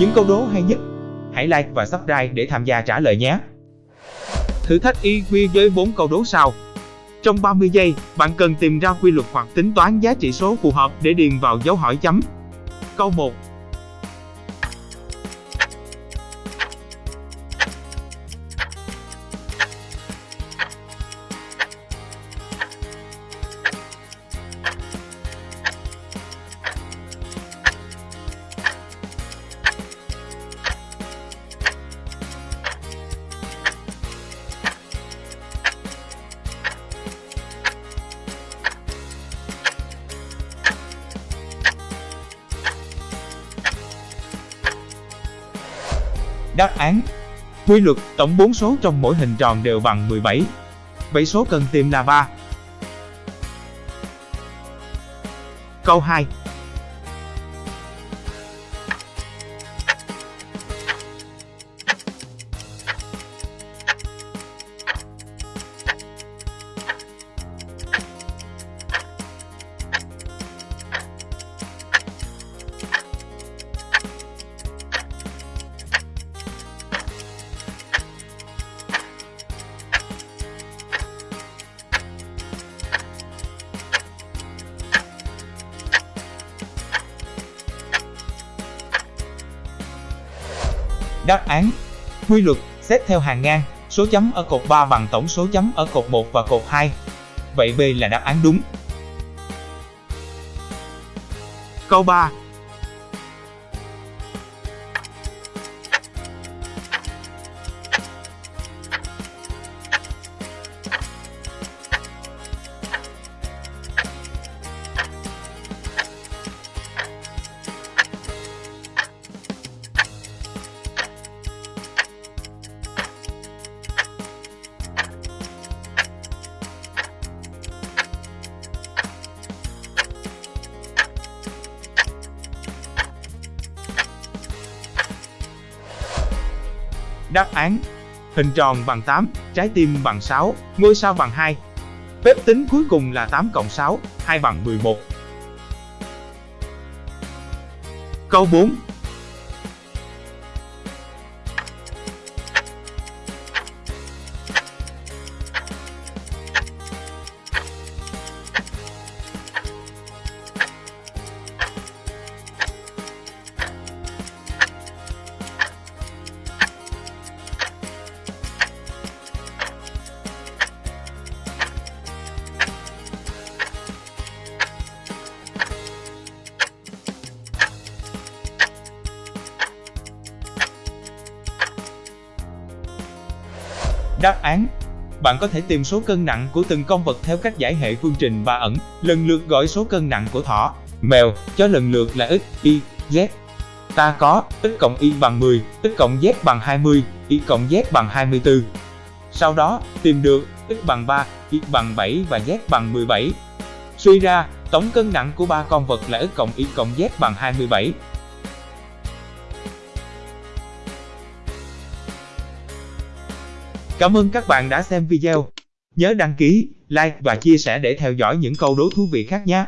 những câu đố hay nhất. Hãy like và subscribe để tham gia trả lời nhé. Thử thách IQ với 4 câu đố sau. Trong 30 giây, bạn cần tìm ra quy luật hoặc tính toán giá trị số phù hợp để điền vào dấu hỏi chấm. Câu 1. Đáp án Quy luật, tổng 4 số trong mỗi hình tròn đều bằng 17. Vậy số cần tìm là 3. Câu 2 Đáp án Quy luật xét theo hàng ngang, số chấm ở cột 3 bằng tổng số chấm ở cột 1 và cột 2. Vậy B là đáp án đúng. Câu 3 Đáp án Hình tròn bằng 8, trái tim bằng 6, ngôi sao bằng 2. Phép tính cuối cùng là 8 cộng 6, 2 bằng 11. Câu 4 Đáp án Bạn có thể tìm số cân nặng của từng con vật theo cách giải hệ phương trình ba ẩn, lần lượt gọi số cân nặng của thỏ, mèo, chó lần lượt là x, y, z. Ta có x cộng y bằng 10, x cộng z bằng 20, y cộng z bằng 24. Sau đó, tìm được x bằng 3, y bằng 7 và z bằng 17. Suy ra, tổng cân nặng của ba con vật là x cộng y cộng z bằng 27. Cảm ơn các bạn đã xem video. Nhớ đăng ký, like và chia sẻ để theo dõi những câu đố thú vị khác nhé.